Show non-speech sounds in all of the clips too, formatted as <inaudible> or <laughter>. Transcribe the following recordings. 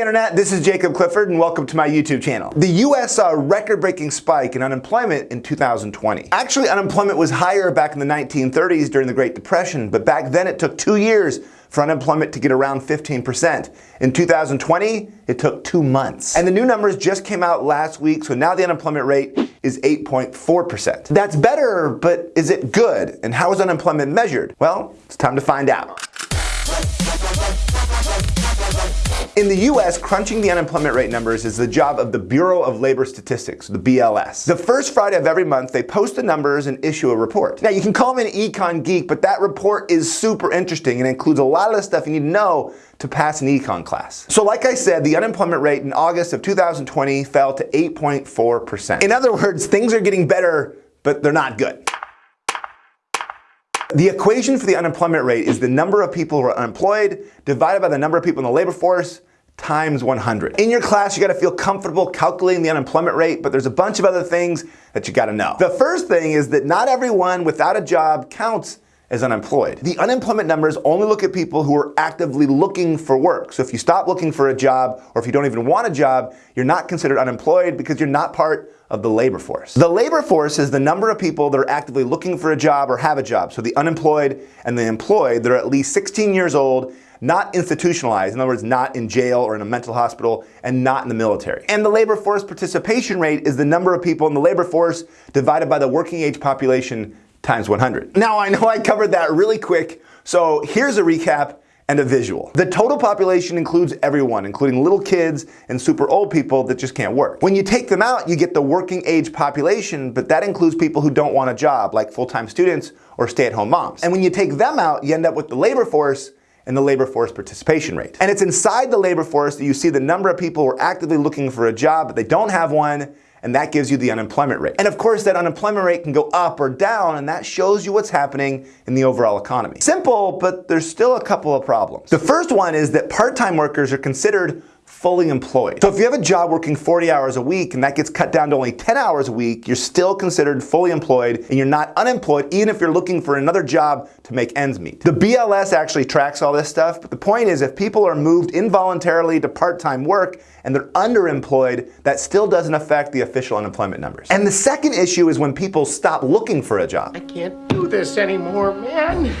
Internet, this is Jacob Clifford and welcome to my YouTube channel. The US saw a record-breaking spike in unemployment in 2020. Actually, unemployment was higher back in the 1930s during the Great Depression, but back then it took two years for unemployment to get around 15%. In 2020, it took two months. And the new numbers just came out last week, so now the unemployment rate is 8.4%. That's better, but is it good? And how is unemployment measured? Well, it's time to find out. In the US, crunching the unemployment rate numbers is the job of the Bureau of Labor Statistics, the BLS. The first Friday of every month, they post the numbers and issue a report. Now, you can call me an econ geek, but that report is super interesting and includes a lot of the stuff you need to know to pass an econ class. So like I said, the unemployment rate in August of 2020 fell to 8.4%. In other words, things are getting better, but they're not good. The equation for the unemployment rate is the number of people who are unemployed divided by the number of people in the labor force times 100. In your class, you gotta feel comfortable calculating the unemployment rate, but there's a bunch of other things that you gotta know. The first thing is that not everyone without a job counts as unemployed. The unemployment numbers only look at people who are actively looking for work. So if you stop looking for a job, or if you don't even want a job, you're not considered unemployed because you're not part of the labor force. The labor force is the number of people that are actively looking for a job or have a job. So the unemployed and the employed that are at least 16 years old not institutionalized, in other words, not in jail or in a mental hospital, and not in the military. And the labor force participation rate is the number of people in the labor force divided by the working age population times 100. Now I know I covered that really quick, so here's a recap and a visual. The total population includes everyone, including little kids and super old people that just can't work. When you take them out, you get the working age population, but that includes people who don't want a job, like full-time students or stay-at-home moms. And when you take them out, you end up with the labor force and the labor force participation rate. And it's inside the labor force that you see the number of people who are actively looking for a job, but they don't have one, and that gives you the unemployment rate. And of course, that unemployment rate can go up or down, and that shows you what's happening in the overall economy. Simple, but there's still a couple of problems. The first one is that part-time workers are considered fully employed. So if you have a job working 40 hours a week and that gets cut down to only 10 hours a week, you're still considered fully employed and you're not unemployed even if you're looking for another job to make ends meet. The BLS actually tracks all this stuff, but the point is if people are moved involuntarily to part-time work and they're underemployed, that still doesn't affect the official unemployment numbers. And the second issue is when people stop looking for a job. I can't do this anymore, man.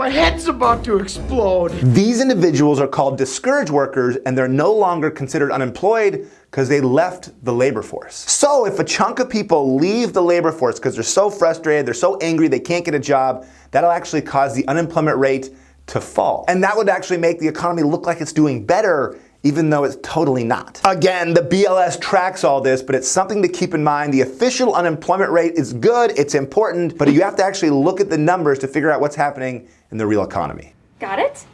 My head's about to explode. These individuals are called discouraged workers and they're no longer considered unemployed because they left the labor force. So if a chunk of people leave the labor force because they're so frustrated, they're so angry, they can't get a job, that'll actually cause the unemployment rate to fall. And that would actually make the economy look like it's doing better even though it's totally not. Again, the BLS tracks all this, but it's something to keep in mind. The official unemployment rate is good, it's important, but you have to actually look at the numbers to figure out what's happening in the real economy. Got it?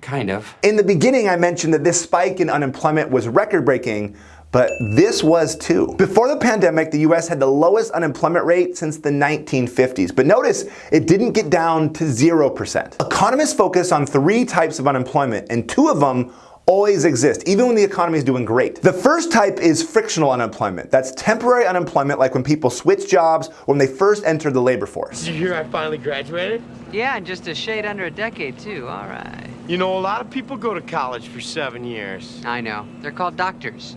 Kind of. In the beginning, I mentioned that this spike in unemployment was record-breaking, but this was too. Before the pandemic, the US had the lowest unemployment rate since the 1950s. But notice, it didn't get down to 0%. Economists focus on three types of unemployment, and two of them always exist, even when the economy is doing great. The first type is frictional unemployment. That's temporary unemployment like when people switch jobs or when they first enter the labor force. Did you hear I finally graduated? Yeah, just a shade under a decade, too. All right. You know, a lot of people go to college for seven years. I know. They're called doctors.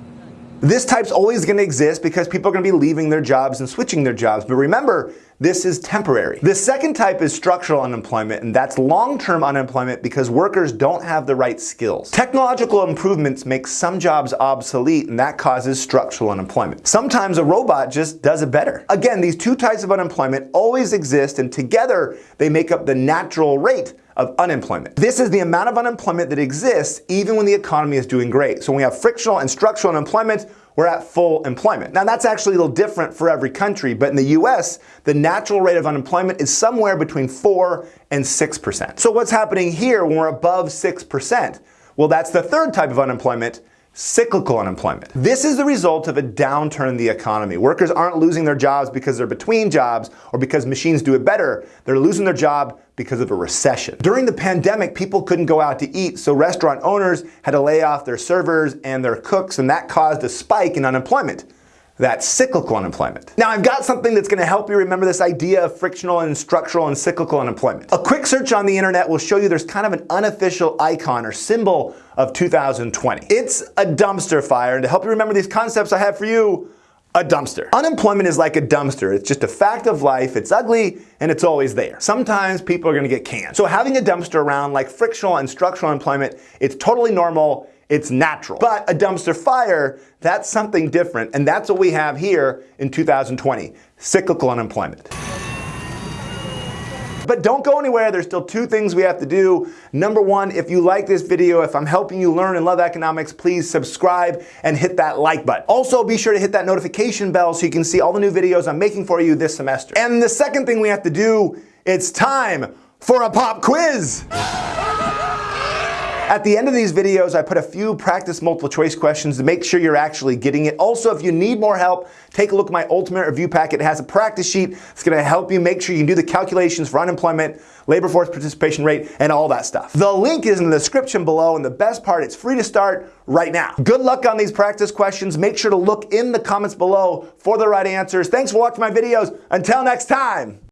This type's always going to exist because people are going to be leaving their jobs and switching their jobs. But remember, this is temporary. The second type is structural unemployment, and that's long-term unemployment because workers don't have the right skills. Technological improvements make some jobs obsolete, and that causes structural unemployment. Sometimes a robot just does it better. Again, these two types of unemployment always exist, and together they make up the natural rate of unemployment. This is the amount of unemployment that exists even when the economy is doing great. So when we have frictional and structural unemployment, we're at full employment. Now that's actually a little different for every country, but in the US, the natural rate of unemployment is somewhere between 4 and 6%. So what's happening here when we're above 6%? Well, that's the third type of unemployment, cyclical unemployment. This is the result of a downturn in the economy. Workers aren't losing their jobs because they're between jobs or because machines do it better. They're losing their job because of a recession. During the pandemic, people couldn't go out to eat, so restaurant owners had to lay off their servers and their cooks, and that caused a spike in unemployment. That's cyclical unemployment. Now I've got something that's gonna help you remember this idea of frictional and structural and cyclical unemployment. A quick search on the internet will show you there's kind of an unofficial icon or symbol of 2020. It's a dumpster fire, and to help you remember these concepts I have for you, a dumpster. Unemployment is like a dumpster. It's just a fact of life. It's ugly and it's always there. Sometimes people are gonna get canned. So having a dumpster around like frictional and structural unemployment, it's totally normal it's natural. But a dumpster fire, that's something different, and that's what we have here in 2020, cyclical unemployment. But don't go anywhere, there's still two things we have to do. Number one, if you like this video, if I'm helping you learn and love economics, please subscribe and hit that like button. Also, be sure to hit that notification bell so you can see all the new videos I'm making for you this semester. And the second thing we have to do, it's time for a pop quiz. <laughs> At the end of these videos, I put a few practice multiple choice questions to make sure you're actually getting it. Also, if you need more help, take a look at my ultimate review packet. It has a practice sheet. It's gonna help you make sure you do the calculations for unemployment, labor force participation rate, and all that stuff. The link is in the description below, and the best part, it's free to start right now. Good luck on these practice questions. Make sure to look in the comments below for the right answers. Thanks for watching my videos. Until next time.